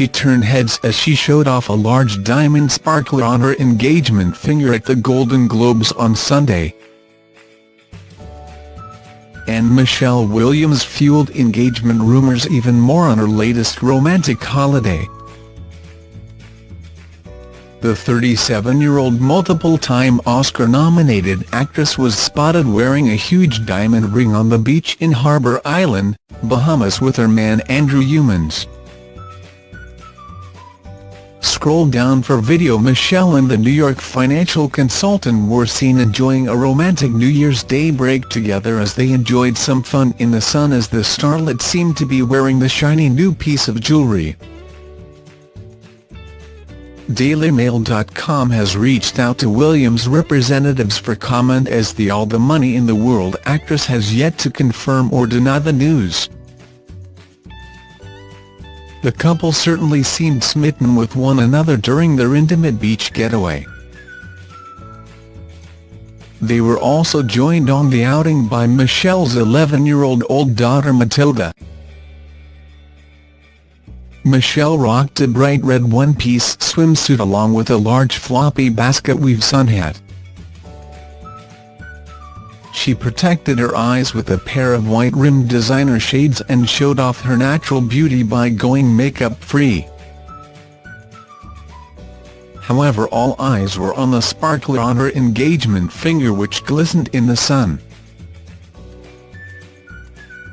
she turned heads as she showed off a large diamond sparkler on her engagement finger at the Golden Globes on Sunday. And Michelle Williams fueled engagement rumours even more on her latest romantic holiday. The 37-year-old multiple-time Oscar-nominated actress was spotted wearing a huge diamond ring on the beach in Harbour Island, Bahamas with her man Andrew Youmans. Scroll down for video Michelle and the New York financial consultant were seen enjoying a romantic New Year's Day break together as they enjoyed some fun in the sun as the starlet seemed to be wearing the shiny new piece of jewelry. DailyMail.com has reached out to Williams representatives for comment as the all the money in the world actress has yet to confirm or deny the news. The couple certainly seemed smitten with one another during their intimate beach getaway. They were also joined on the outing by Michelle's 11-year-old old daughter Matilda. Michelle rocked a bright red one-piece swimsuit along with a large floppy basket weave sun hat. She protected her eyes with a pair of white-rimmed designer shades and showed off her natural beauty by going makeup-free. However all eyes were on the sparkler on her engagement finger which glistened in the sun.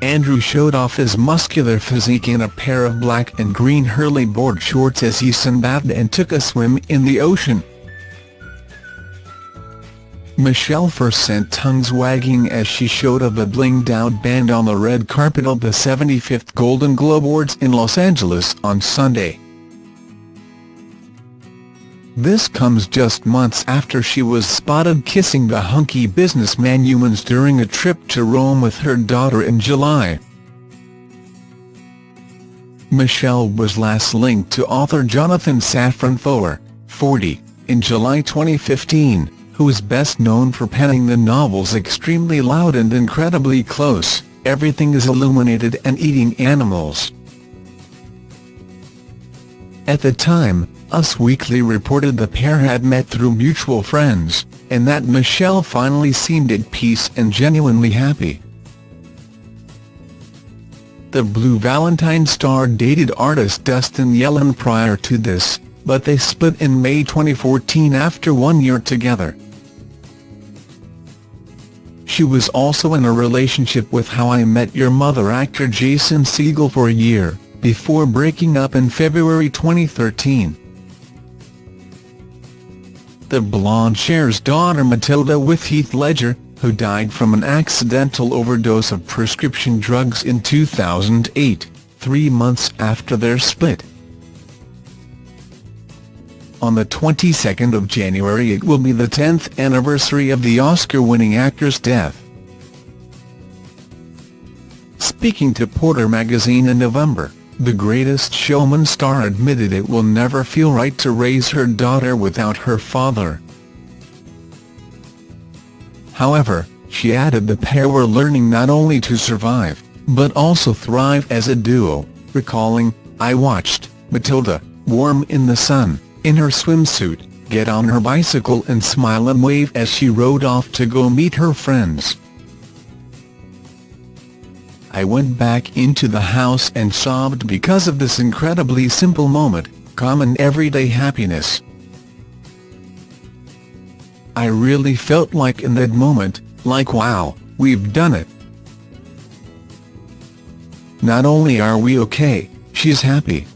Andrew showed off his muscular physique in a pair of black and green Hurley board shorts as he sunbathed and took a swim in the ocean. Michelle first sent tongues wagging as she showed a blinged-out band on the red carpet of the 75th Golden Globe Awards in Los Angeles on Sunday. This comes just months after she was spotted kissing the hunky businessman Youmans during a trip to Rome with her daughter in July. Michelle was last linked to author Jonathan Safran Foer, 40, in July 2015 who is best known for penning the novels Extremely Loud and Incredibly Close, Everything is Illuminated and Eating Animals. At the time, Us Weekly reported the pair had met through mutual friends, and that Michelle finally seemed at peace and genuinely happy. The Blue Valentine star dated artist Dustin Yellin prior to this, but they split in May 2014 after one year together. She was also in a relationship with How I Met Your Mother actor Jason Segel for a year, before breaking up in February 2013. The blonde shares daughter Matilda with Heath Ledger, who died from an accidental overdose of prescription drugs in 2008, three months after their split. On the 22nd of January it will be the 10th anniversary of the Oscar-winning actor's death. Speaking to Porter magazine in November, the Greatest Showman star admitted it will never feel right to raise her daughter without her father. However, she added the pair were learning not only to survive, but also thrive as a duo, recalling, I watched, Matilda, warm in the sun in her swimsuit, get on her bicycle and smile and wave as she rode off to go meet her friends. I went back into the house and sobbed because of this incredibly simple moment, common everyday happiness. I really felt like in that moment, like wow, we've done it. Not only are we okay, she's happy.